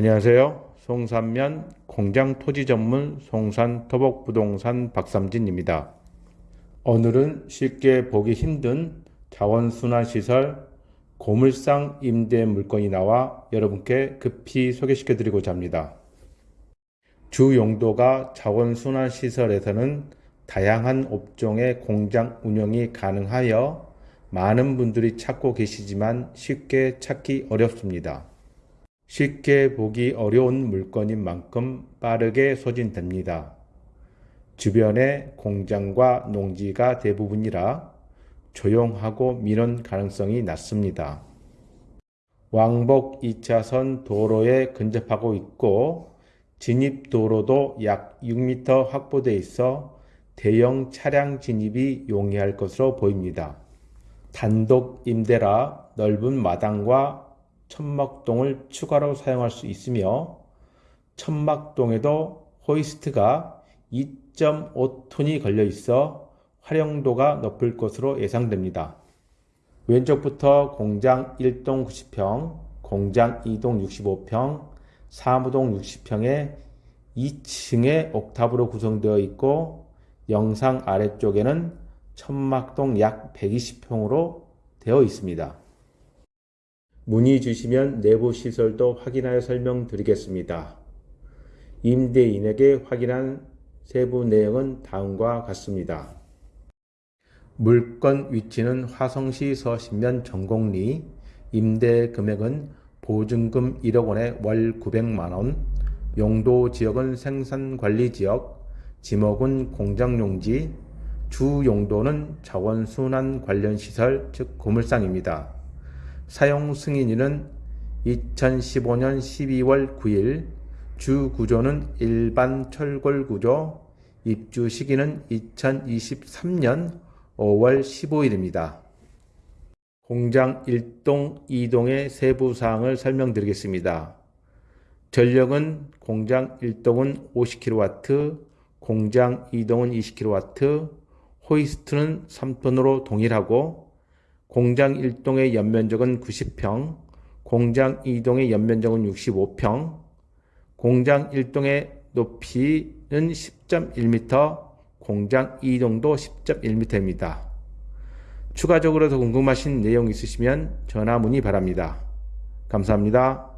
안녕하세요. 송산면 공장 토지 전문 송산 토복 부동산 박삼진입니다. 오늘은 쉽게 보기 힘든 자원순환시설 고물상 임대 물건이 나와 여러분께 급히 소개시켜 드리고자 합니다. 주 용도가 자원순환시설에서는 다양한 업종의 공장 운영이 가능하여 많은 분들이 찾고 계시지만 쉽게 찾기 어렵습니다. 쉽게 보기 어려운 물건인 만큼 빠르게 소진됩니다. 주변에 공장과 농지가 대부분이라 조용하고 민원 가능성이 낮습니다. 왕복 2차선 도로에 근접하고 있고 진입 도로도 약 6m 확보돼 있어 대형 차량 진입이 용이할 것으로 보입니다. 단독 임대라 넓은 마당과 천막동을 추가로 사용할 수 있으며 천막동에도 호이스트가 2.5톤이 걸려 있어 활용도가 높을 것으로 예상됩니다. 왼쪽부터 공장 1동 90평, 공장 2동 65평, 사무동 60평에 2층에 옥탑으로 구성되어 있고 영상 아래쪽에는 천막동 약 120평으로 되어 있습니다. 문의 주시면 내부 시설도 확인하여 설명드리겠습니다. 임대인에게 확인한 세부 내용은 다음과 같습니다. 물건 위치는 화성시 서신면 전곡리, 임대 금액은 보증금 1억 원에 월 900만 원, 용도 지역은 생산관리지역, 지목은 공장용지, 주 용도는 자원순환 관련 시설, 즉 고물상입니다. 사용 승인일은 2015년 12월 9일, 주 구조는 일반 철골 구조, 입주 시기는 2023년 5월 15일입니다. 공장 1동, 2동의 세부 사항을 설명드리겠습니다. 전력은 공장 1동은 50kW, 공장 2동은 20kW, 호이스트는 3톤으로 동일하고 공장 1동의 연면적은 90평, 공장 2동의 연면적은 65평, 공장 1동의 높이는 10.1m, 공장 2동도 10.1m입니다. 추가적으로 더 궁금하신 내용 있으시면 전화 문의 바랍니다. 감사합니다.